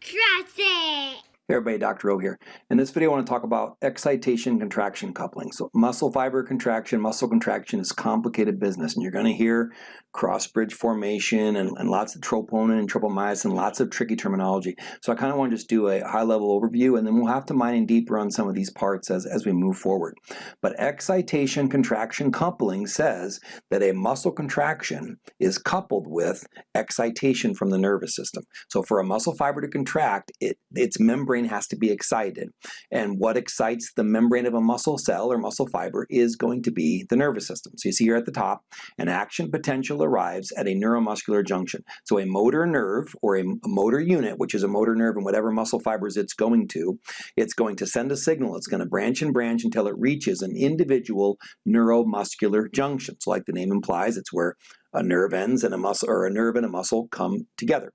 Trust it. Hey everybody, Dr. O here. In this video I want to talk about excitation contraction coupling. So muscle fiber contraction, muscle contraction is complicated business and you're going to hear cross bridge formation and, and lots of troponin and tropomyosin, lots of tricky terminology. So I kind of want to just do a high level overview and then we'll have to mine in deeper on some of these parts as, as we move forward. But excitation contraction coupling says that a muscle contraction is coupled with excitation from the nervous system. So for a muscle fiber to contract, it, its membrane membrane has to be excited. And what excites the membrane of a muscle cell or muscle fiber is going to be the nervous system. So you see here at the top, an action potential arrives at a neuromuscular junction. So a motor nerve or a motor unit, which is a motor nerve in whatever muscle fibers it's going to, it's going to send a signal. It's going to branch and branch until it reaches an individual neuromuscular junction. So like the name implies, it's where a nerve ends and a muscle or a nerve and a muscle come together.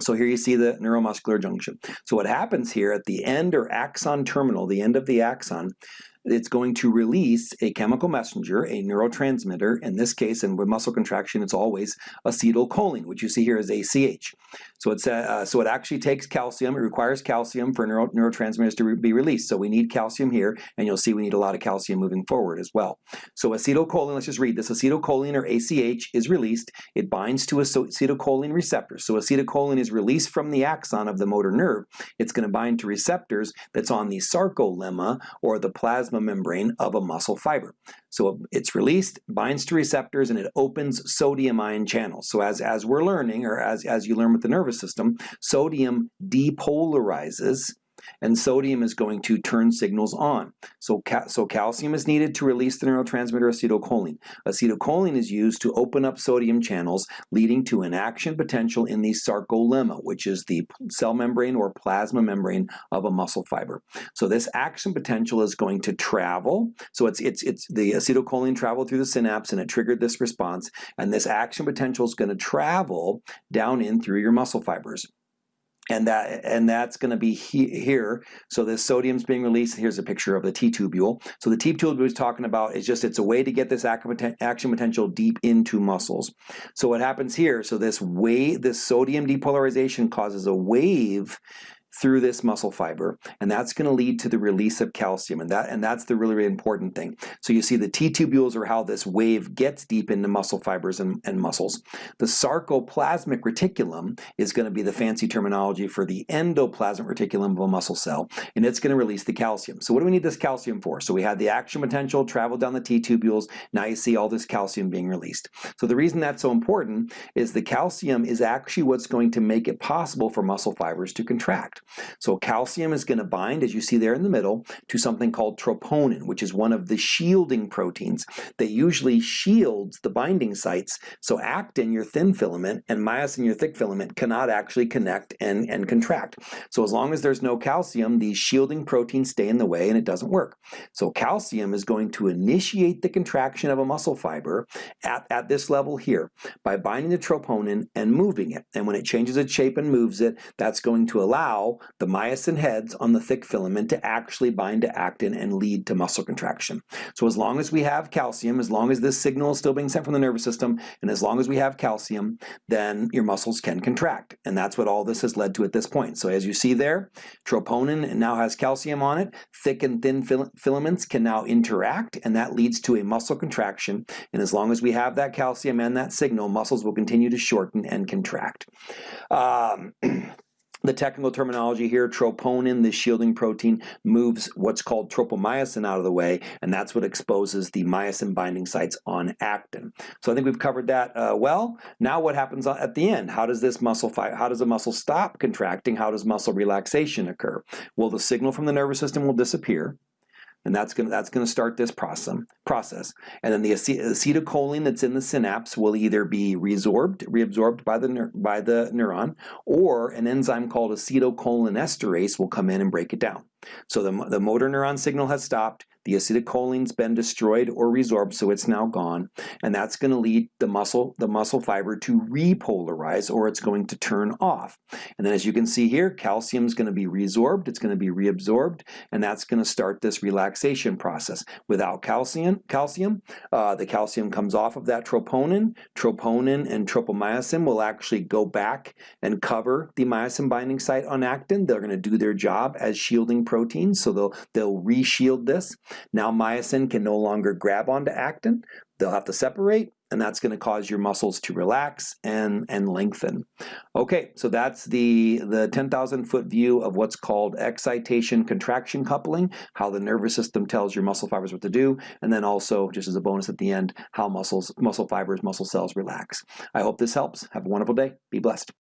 So here you see the neuromuscular junction. So what happens here at the end or axon terminal, the end of the axon, it's going to release a chemical messenger, a neurotransmitter. In this case, and with muscle contraction, it's always acetylcholine, which you see here as ACH. So it's uh, so it actually takes calcium. It requires calcium for neuro, neurotransmitters to re be released. So we need calcium here, and you'll see we need a lot of calcium moving forward as well. So acetylcholine, let's just read this. Acetylcholine or ACH is released. It binds to a acetylcholine receptors. So acetylcholine is released from the axon of the motor nerve. It's going to bind to receptors that's on the sarcolemma or the plasma plasma membrane of a muscle fiber. So it's released, binds to receptors, and it opens sodium ion channels. So as, as we're learning, or as, as you learn with the nervous system, sodium depolarizes and sodium is going to turn signals on. So, ca so calcium is needed to release the neurotransmitter acetylcholine. Acetylcholine is used to open up sodium channels, leading to an action potential in the sarcolemma, which is the cell membrane or plasma membrane of a muscle fiber. So this action potential is going to travel. So it's, it's, it's the acetylcholine traveled through the synapse and it triggered this response, and this action potential is going to travel down in through your muscle fibers and that and that's going to be he, here. So this sodium's being released. Here's a picture of the T-tubule. So the T-tubule we was talking about is just it's a way to get this action potential deep into muscles. So what happens here? So this wave, this sodium depolarization causes a wave through this muscle fiber, and that's going to lead to the release of calcium, and that and that's the really, really important thing. So you see the T-tubules are how this wave gets deep into muscle fibers and, and muscles. The sarcoplasmic reticulum is going to be the fancy terminology for the endoplasmic reticulum of a muscle cell, and it's going to release the calcium. So what do we need this calcium for? So we had the action potential travel down the T-tubules, now you see all this calcium being released. So the reason that's so important is the calcium is actually what's going to make it possible for muscle fibers to contract. So calcium is going to bind, as you see there in the middle, to something called troponin, which is one of the shielding proteins that usually shields the binding sites. So actin, your thin filament, and myosin, your thick filament, cannot actually connect and, and contract. So as long as there's no calcium, these shielding proteins stay in the way and it doesn't work. So calcium is going to initiate the contraction of a muscle fiber at, at this level here by binding the troponin and moving it. And when it changes its shape and moves it, that's going to allow the myosin heads on the thick filament to actually bind to actin and lead to muscle contraction. So as long as we have calcium, as long as this signal is still being sent from the nervous system, and as long as we have calcium, then your muscles can contract. And that's what all this has led to at this point. So as you see there, troponin now has calcium on it, thick and thin fil filaments can now interact, and that leads to a muscle contraction. And as long as we have that calcium and that signal, muscles will continue to shorten and contract. Um, the technical terminology here, troponin, the shielding protein, moves what's called tropomyosin out of the way, and that's what exposes the myosin binding sites on actin. So I think we've covered that uh, well. Now what happens at the end? How does this muscle? How does the muscle stop contracting? How does muscle relaxation occur? Well, the signal from the nervous system will disappear and that's going that's going to start this process process. And then the acetylcholine that's in the synapse will either be resorbed reabsorbed by the by the neuron or an enzyme called acetylcholinesterase will come in and break it down. So the, the motor neuron signal has stopped The acetylcholine's been destroyed or resorbed, so it's now gone, and that's going to lead the muscle, the muscle fiber to repolarize, or it's going to turn off. And then as you can see here, calcium is going to be resorbed, it's going to be reabsorbed, and that's going to start this relaxation process. Without calcium, calcium, uh, the calcium comes off of that troponin. Troponin and tropomyosin will actually go back and cover the myosin binding site on actin. They're going to do their job as shielding proteins, so they'll they'll reshield this. Now myosin can no longer grab onto actin. They'll have to separate, and that's going to cause your muscles to relax and, and lengthen. Okay, so that's the, the 10,000 foot view of what's called excitation contraction coupling, how the nervous system tells your muscle fibers what to do, and then also, just as a bonus at the end, how muscles, muscle fibers, muscle cells relax. I hope this helps. Have a wonderful day. Be blessed.